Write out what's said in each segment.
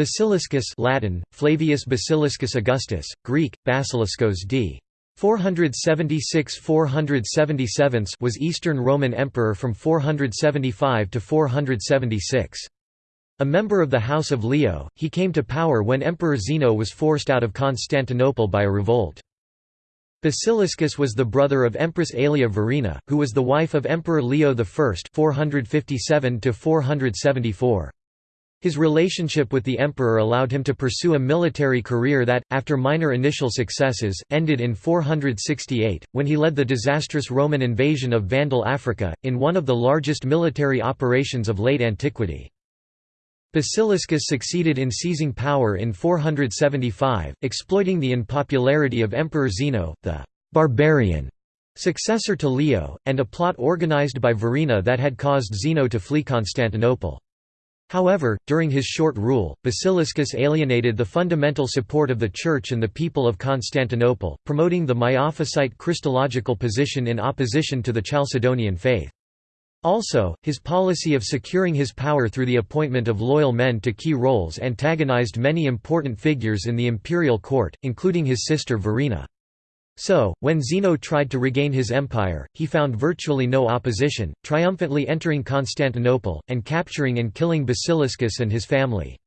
Basiliscus Latin, Flavius Basiliscus Augustus, Greek, Basiliskos d. 476–477 was Eastern Roman Emperor from 475 to 476. A member of the House of Leo, he came to power when Emperor Zeno was forced out of Constantinople by a revolt. Basiliscus was the brother of Empress Aelia Verina, who was the wife of Emperor Leo I 457 474. His relationship with the emperor allowed him to pursue a military career that, after minor initial successes, ended in 468, when he led the disastrous Roman invasion of Vandal Africa, in one of the largest military operations of late antiquity. Basiliscus succeeded in seizing power in 475, exploiting the unpopularity of Emperor Zeno, the «barbarian» successor to Leo, and a plot organized by Verina that had caused Zeno to flee Constantinople. However, during his short rule, Basiliscus alienated the fundamental support of the Church and the people of Constantinople, promoting the Miaphysite Christological position in opposition to the Chalcedonian faith. Also, his policy of securing his power through the appointment of loyal men to key roles antagonized many important figures in the imperial court, including his sister Verina. So, when Zeno tried to regain his empire, he found virtually no opposition, triumphantly entering Constantinople, and capturing and killing Basiliscus and his family.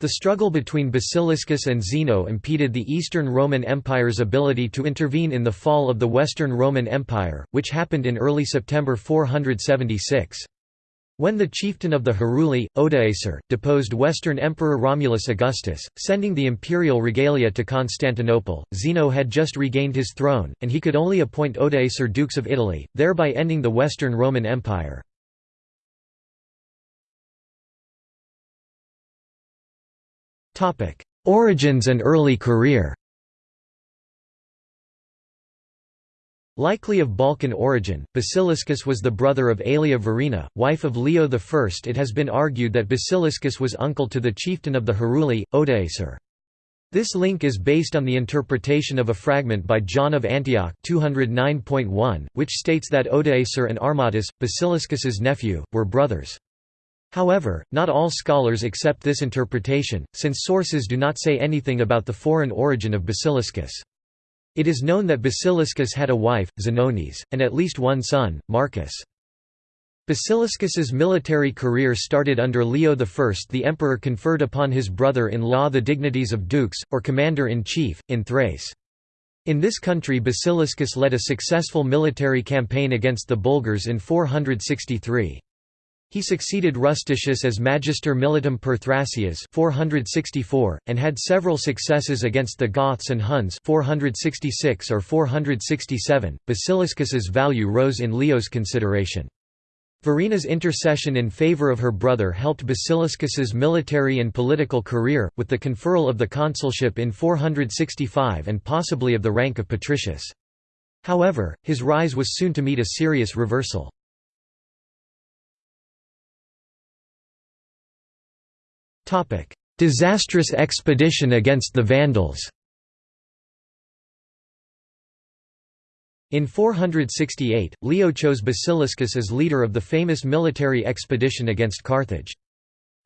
The struggle between Basiliscus and Zeno impeded the Eastern Roman Empire's ability to intervene in the fall of the Western Roman Empire, which happened in early September 476. When the chieftain of the Heruli, Odoacer, deposed Western Emperor Romulus Augustus, sending the imperial regalia to Constantinople, Zeno had just regained his throne, and he could only appoint Odoacer dux of Italy, thereby ending the Western Roman Empire. Origins and early career Likely of Balkan origin, Basiliscus was the brother of Aelia Verina, wife of Leo I. It has been argued that Basiliscus was uncle to the chieftain of the Heruli, Odoacer. This link is based on the interpretation of a fragment by John of Antioch 209.1, which states that Odoacer and Armatus, Basiliscus's nephew, were brothers. However, not all scholars accept this interpretation, since sources do not say anything about the foreign origin of Basiliscus. It is known that Basiliscus had a wife, Zenonis, and at least one son, Marcus. Basiliscus's military career started under Leo I. The emperor conferred upon his brother-in-law the dignities of dux, or commander-in-chief, in Thrace. In this country Basiliscus led a successful military campaign against the Bulgars in 463. He succeeded Rusticius as Magister Militum per Thracias 464, and had several successes against the Goths and Huns 466 or 467. Basiliscus's value rose in Leo's consideration. Verina's intercession in favor of her brother helped Basiliscus's military and political career, with the conferral of the consulship in 465 and possibly of the rank of patricius. However, his rise was soon to meet a serious reversal. Disastrous expedition against the Vandals In 468, Leo chose Basiliscus as leader of the famous military expedition against Carthage.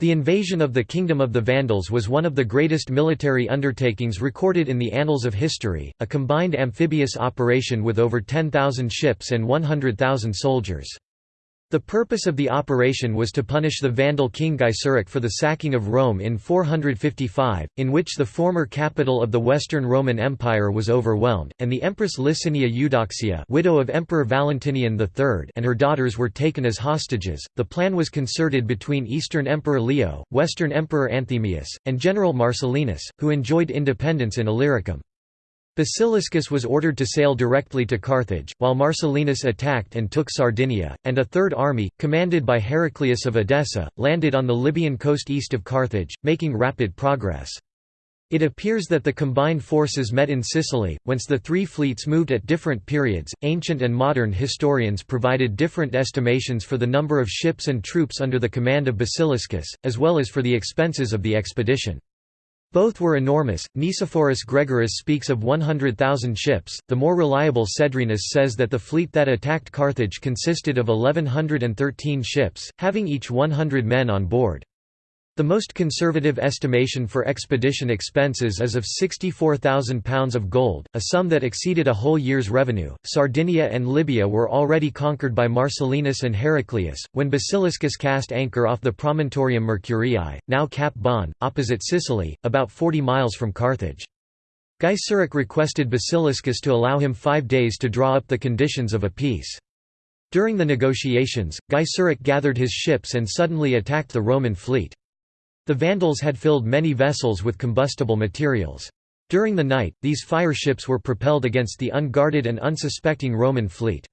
The invasion of the Kingdom of the Vandals was one of the greatest military undertakings recorded in the annals of history, a combined amphibious operation with over 10,000 ships and 100,000 soldiers. The purpose of the operation was to punish the Vandal king Gaiseric for the sacking of Rome in 455, in which the former capital of the Western Roman Empire was overwhelmed, and the Empress Licinia Eudoxia widow of Emperor Valentinian III and her daughters were taken as hostages. The plan was concerted between Eastern Emperor Leo, Western Emperor Anthemius, and General Marcellinus, who enjoyed independence in Illyricum. Basiliscus was ordered to sail directly to Carthage, while Marcellinus attacked and took Sardinia, and a third army, commanded by Heraclius of Edessa, landed on the Libyan coast east of Carthage, making rapid progress. It appears that the combined forces met in Sicily, whence the three fleets moved at different periods. Ancient and modern historians provided different estimations for the number of ships and troops under the command of Basiliscus, as well as for the expenses of the expedition. Both were enormous. Nicephorus Gregoras speaks of 100,000 ships. The more reliable Cedrenus says that the fleet that attacked Carthage consisted of 1,113 ships, having each 100 men on board. The most conservative estimation for expedition expenses is of £64,000 of gold, a sum that exceeded a whole year's revenue. Sardinia and Libya were already conquered by Marcellinus and Heraclius, when Basiliscus cast anchor off the Promontorium Mercurii, now Cap Bon, opposite Sicily, about 40 miles from Carthage. Gaiseric requested Basiliscus to allow him five days to draw up the conditions of a peace. During the negotiations, Gaiseric gathered his ships and suddenly attacked the Roman fleet. The Vandals had filled many vessels with combustible materials. During the night, these fire ships were propelled against the unguarded and unsuspecting Roman fleet.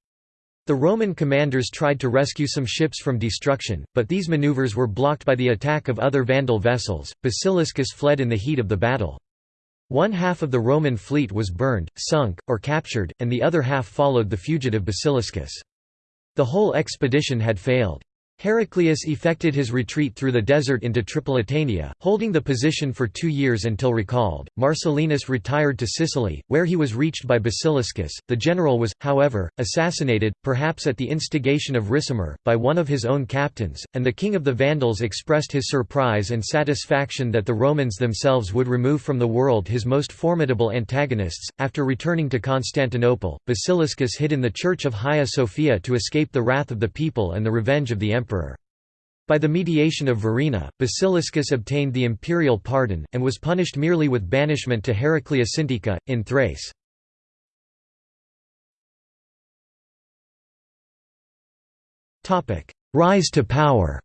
The Roman commanders tried to rescue some ships from destruction, but these maneuvers were blocked by the attack of other Vandal vessels. Basiliscus fled in the heat of the battle. One half of the Roman fleet was burned, sunk, or captured, and the other half followed the fugitive Basiliscus. The whole expedition had failed. Heraclius effected his retreat through the desert into Tripolitania, holding the position for two years until recalled. Marcellinus retired to Sicily, where he was reached by Basiliscus. The general was, however, assassinated, perhaps at the instigation of Ricimer, by one of his own captains, and the king of the Vandals expressed his surprise and satisfaction that the Romans themselves would remove from the world his most formidable antagonists. After returning to Constantinople, Basiliscus hid in the church of Hagia Sophia to escape the wrath of the people and the revenge of the emperor emperor. By the mediation of Verina, Basiliscus obtained the imperial pardon, and was punished merely with banishment to Heraclea Sintica, in Thrace. Rise to power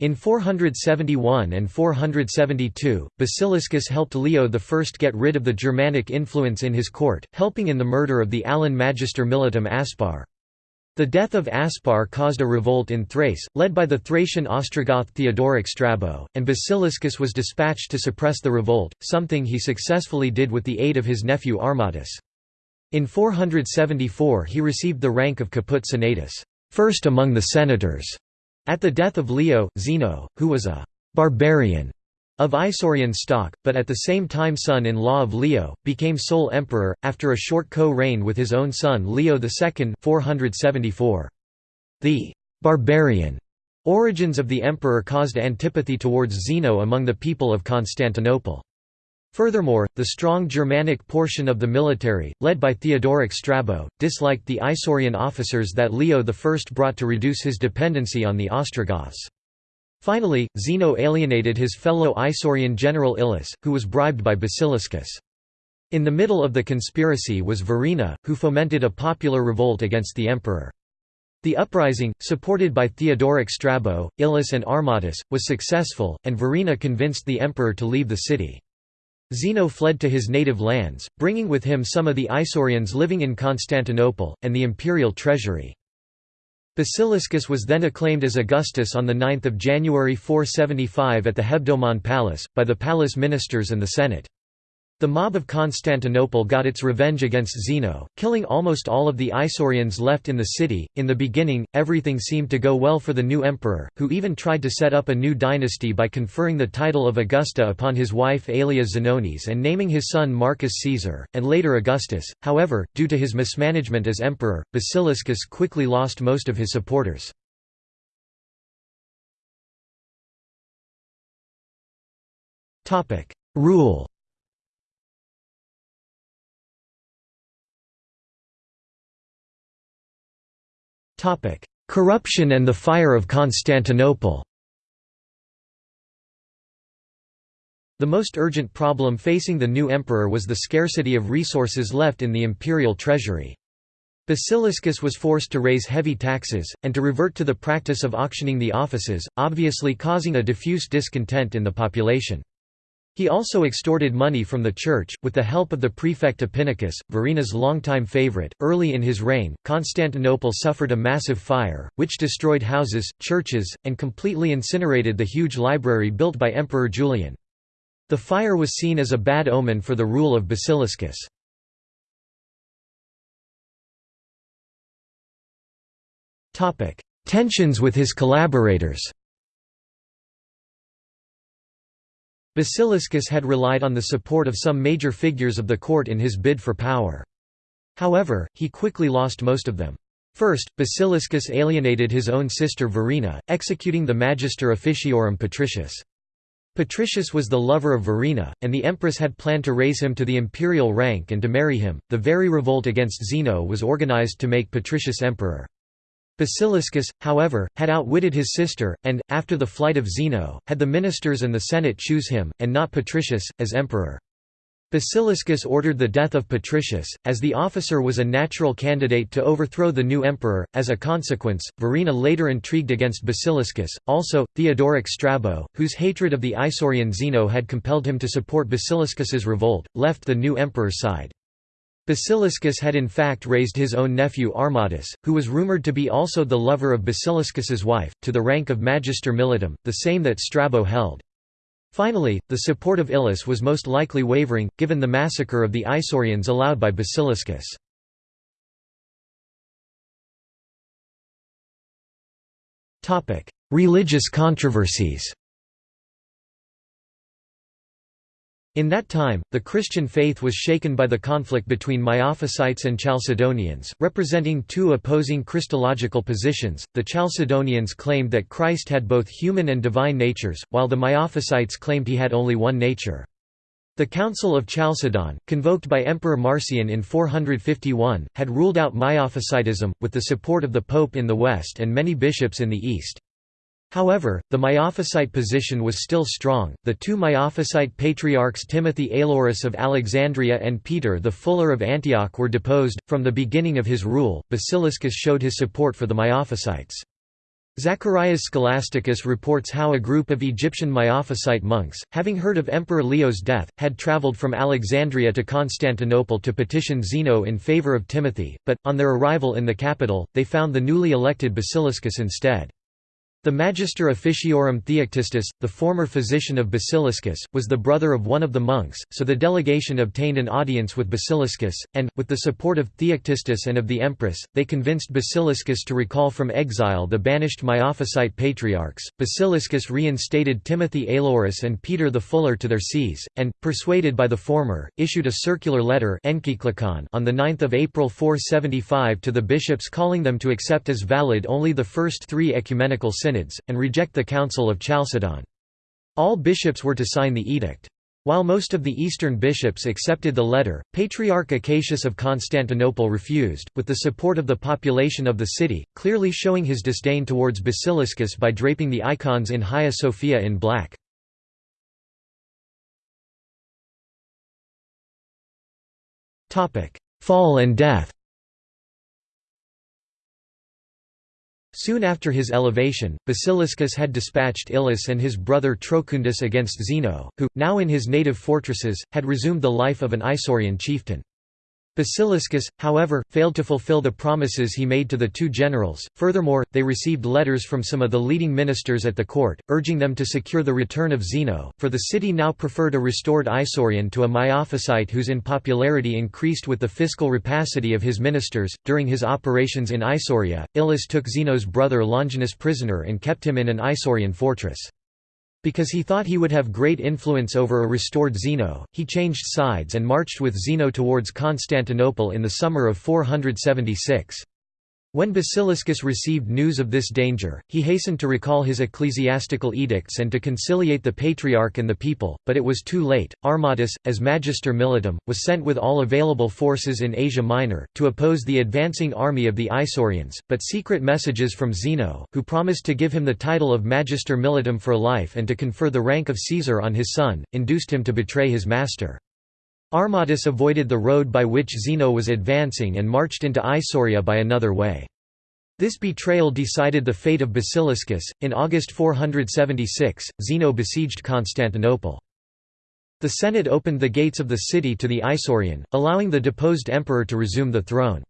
In 471 and 472, Basiliscus helped Leo I get rid of the Germanic influence in his court, helping in the murder of the Alan Magister Militum Aspar. The death of Aspar caused a revolt in Thrace, led by the Thracian Ostrogoth Theodoric Strabo, and Basiliscus was dispatched to suppress the revolt, something he successfully did with the aid of his nephew Armatus. In 474 he received the rank of caput senatus first among the senators", at the death of Leo, Zeno, who was a «barbarian» of Isaurian stock, but at the same time son-in-law of Leo, became sole emperor, after a short co-reign with his own son Leo II 474. The «barbarian» origins of the emperor caused antipathy towards Zeno among the people of Constantinople. Furthermore, the strong Germanic portion of the military, led by Theodoric Strabo, disliked the Isaurian officers that Leo I brought to reduce his dependency on the Ostrogoths. Finally, Zeno alienated his fellow Isaurian general Ilus, who was bribed by Basiliscus. In the middle of the conspiracy was Verina, who fomented a popular revolt against the emperor. The uprising, supported by Theodoric Strabo, Ilus and Armatus, was successful, and Verina convinced the emperor to leave the city. Zeno fled to his native lands, bringing with him some of the Isaurians living in Constantinople, and the imperial treasury. Basiliscus was then acclaimed as Augustus on 9 January 475 at the Hebdomon Palace, by the palace ministers and the Senate. The mob of Constantinople got its revenge against Zeno, killing almost all of the Isaurians left in the city. In the beginning, everything seemed to go well for the new emperor, who even tried to set up a new dynasty by conferring the title of Augusta upon his wife Aelia Zenonis and naming his son Marcus Caesar, and later Augustus. However, due to his mismanagement as emperor, Basiliscus quickly lost most of his supporters. Rule Corruption and the Fire of Constantinople The most urgent problem facing the new emperor was the scarcity of resources left in the imperial treasury. Basiliscus was forced to raise heavy taxes, and to revert to the practice of auctioning the offices, obviously causing a diffuse discontent in the population. He also extorted money from the church, with the help of the prefect Epinicus, Verina's longtime favorite. Early in his reign, Constantinople suffered a massive fire, which destroyed houses, churches, and completely incinerated the huge library built by Emperor Julian. The fire was seen as a bad omen for the rule of Basiliscus. Tensions with his collaborators Basiliscus had relied on the support of some major figures of the court in his bid for power. However, he quickly lost most of them. First, Basiliscus alienated his own sister Verina, executing the Magister Officiorum Patricius. Patricius was the lover of Verina, and the empress had planned to raise him to the imperial rank and to marry him. The very revolt against Zeno was organized to make Patricius emperor. Basiliscus, however, had outwitted his sister, and, after the flight of Zeno, had the ministers and the Senate choose him, and not Patricius, as emperor. Basiliscus ordered the death of Patricius, as the officer was a natural candidate to overthrow the new emperor. As a consequence, Verina later intrigued against Basiliscus. Also, Theodoric Strabo, whose hatred of the Isaurian Zeno had compelled him to support Basiliscus's revolt, left the new emperor's side. Basiliscus had in fact raised his own nephew Armatus, who was rumoured to be also the lover of Basiliscus's wife, to the rank of Magister Militum, the same that Strabo held. Finally, the support of Ilus was most likely wavering, given the massacre of the Isaurians allowed by Basiliscus. Religious controversies In that time, the Christian faith was shaken by the conflict between Miaphysites and Chalcedonians, representing two opposing Christological positions. The Chalcedonians claimed that Christ had both human and divine natures, while the Miaphysites claimed he had only one nature. The Council of Chalcedon, convoked by Emperor Marcian in 451, had ruled out Miaphysitism, with the support of the Pope in the west and many bishops in the east. However, the Miaphysite position was still strong. The two Miaphysite patriarchs Timothy Aelurus of Alexandria and Peter the Fuller of Antioch were deposed. From the beginning of his rule, Basiliscus showed his support for the Miaphysites. Zacharias Scholasticus reports how a group of Egyptian Miaphysite monks, having heard of Emperor Leo's death, had travelled from Alexandria to Constantinople to petition Zeno in favour of Timothy, but, on their arrival in the capital, they found the newly elected Basiliscus instead. The Magister Officiorum Theoctistus, the former physician of Basiliscus, was the brother of one of the monks, so the delegation obtained an audience with Basiliscus, and, with the support of Theoctistus and of the empress, they convinced Basiliscus to recall from exile the banished Miaphysite patriarchs. Basiliscus reinstated Timothy Aelurus and Peter the Fuller to their sees, and, persuaded by the former, issued a circular letter on 9 April 475 to the bishops calling them to accept as valid only the first three ecumenical synods synods, and reject the Council of Chalcedon. All bishops were to sign the edict. While most of the eastern bishops accepted the letter, Patriarch Acacius of Constantinople refused, with the support of the population of the city, clearly showing his disdain towards Basiliscus by draping the icons in Hagia Sophia in black. Fall and death Soon after his elevation, Basiliscus had dispatched Ilus and his brother Trocundus against Zeno, who, now in his native fortresses, had resumed the life of an Isaurian chieftain. Basiliscus, however, failed to fulfill the promises he made to the two generals. Furthermore, they received letters from some of the leading ministers at the court, urging them to secure the return of Zeno, for the city now preferred a restored Isaurian to a Miaphysite whose unpopularity increased with the fiscal rapacity of his ministers. During his operations in Isauria, Ilus took Zeno's brother Longinus prisoner and kept him in an Isaurian fortress. Because he thought he would have great influence over a restored Zeno, he changed sides and marched with Zeno towards Constantinople in the summer of 476. When Basiliscus received news of this danger, he hastened to recall his ecclesiastical edicts and to conciliate the patriarch and the people, but it was too late. Armatus, as Magister Militum, was sent with all available forces in Asia Minor, to oppose the advancing army of the Isaurians, but secret messages from Zeno, who promised to give him the title of Magister Militum for life and to confer the rank of Caesar on his son, induced him to betray his master. Armatus avoided the road by which Zeno was advancing and marched into Isauria by another way. This betrayal decided the fate of Basiliscus. In August 476, Zeno besieged Constantinople. The Senate opened the gates of the city to the Isaurian, allowing the deposed emperor to resume the throne.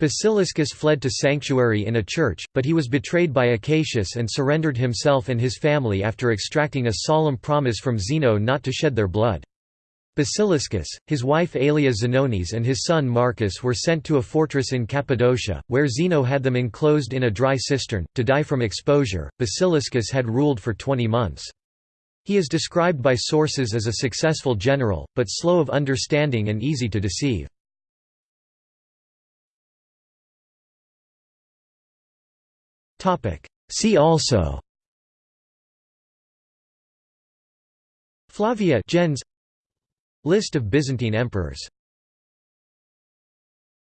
Basiliscus fled to sanctuary in a church, but he was betrayed by Acacius and surrendered himself and his family after extracting a solemn promise from Zeno not to shed their blood. Basiliscus, his wife Aelia Zenonis and his son Marcus were sent to a fortress in Cappadocia, where Zeno had them enclosed in a dry cistern, to die from exposure. Basiliscus had ruled for twenty months. He is described by sources as a successful general, but slow of understanding and easy to deceive. See also Flavia gens List of Byzantine emperors